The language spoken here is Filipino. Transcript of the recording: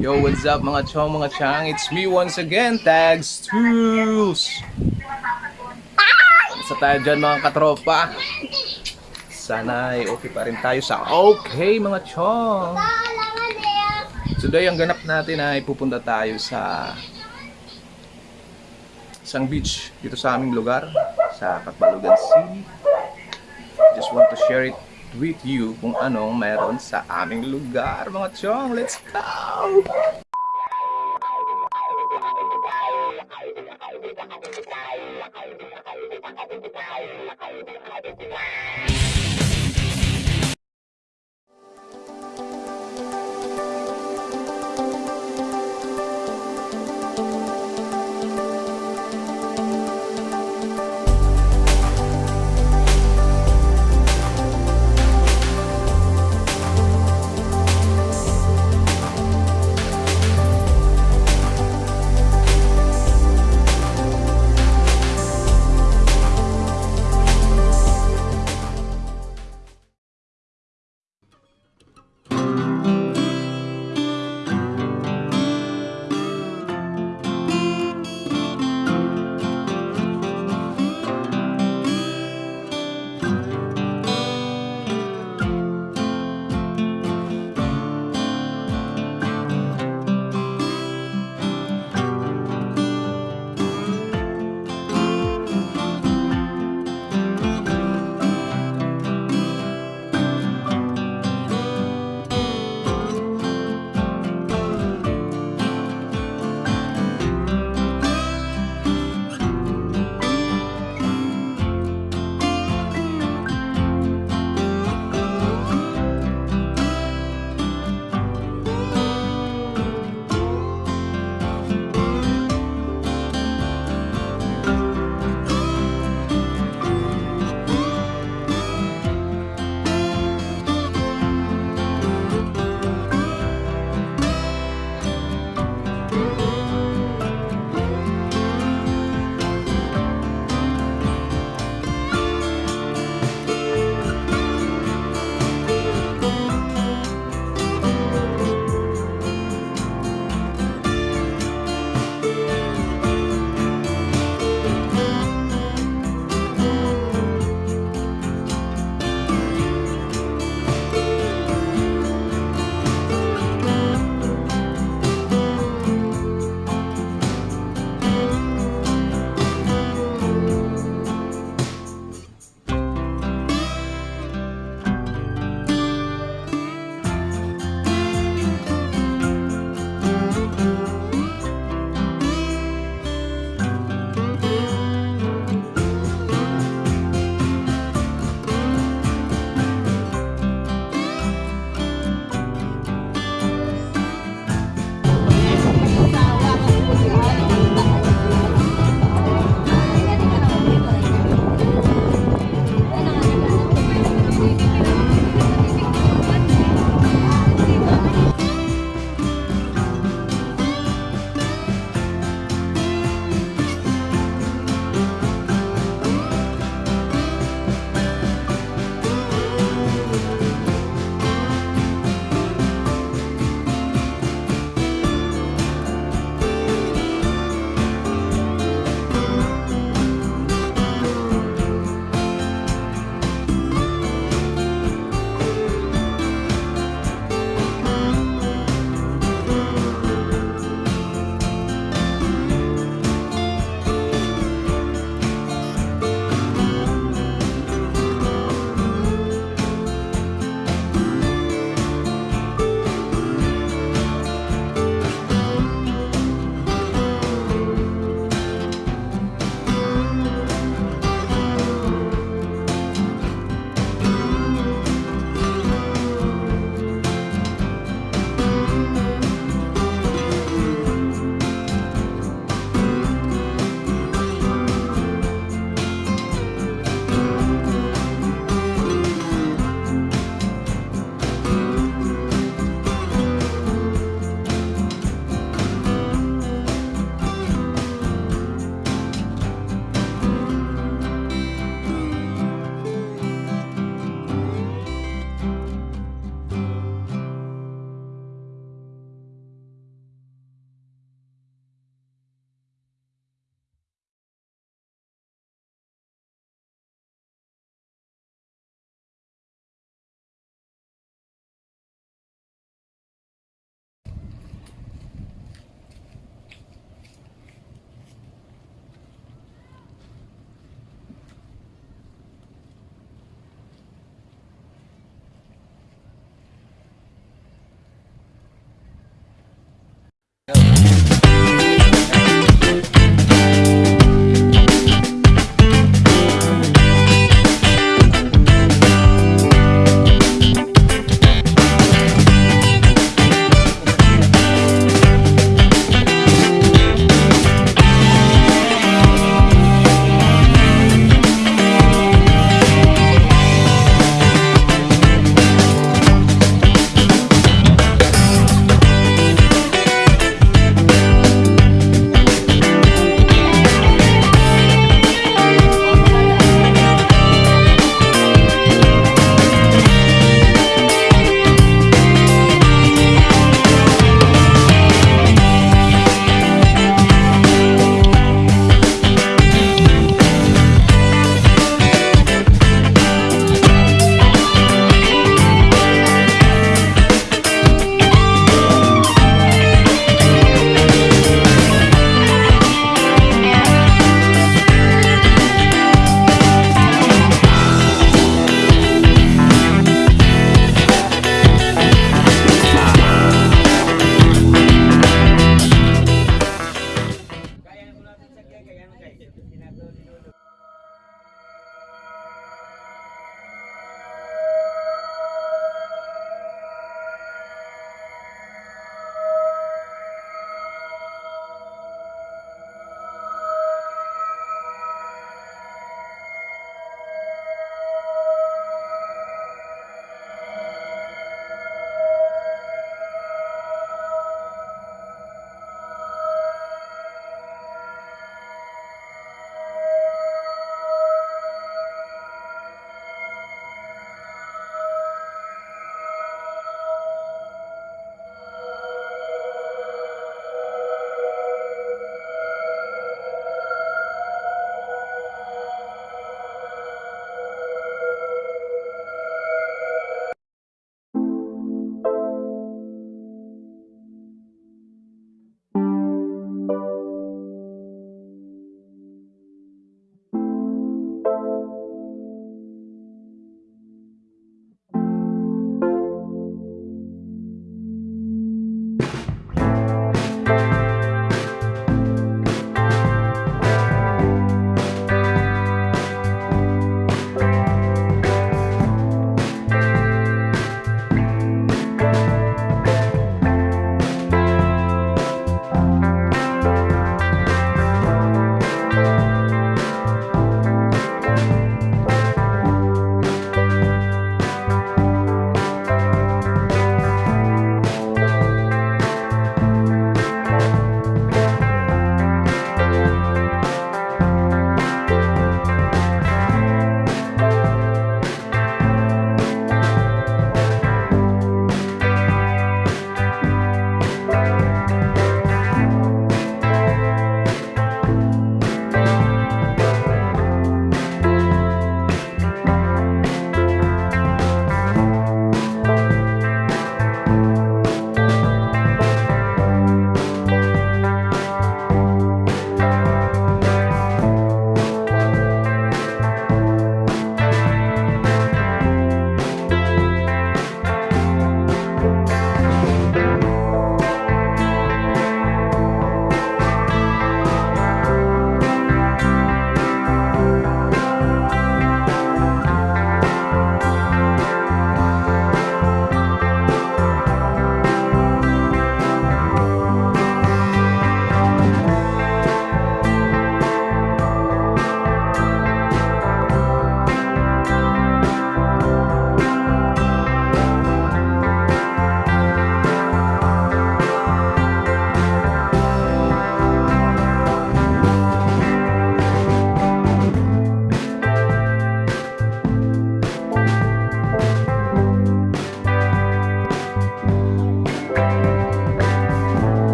Yo, what's up mga chong, mga chang? It's me once again, Tags Tools! Sa tayo dyan mga katropa. Sana ay okay pa rin tayo sa okay mga chong. Today ang ganap natin ay pupunta tayo sa isang beach dito sa aming lugar sa Catbalogan City. Just want to share it with you kung anong meron sa aming lugar mga chong. Let's go!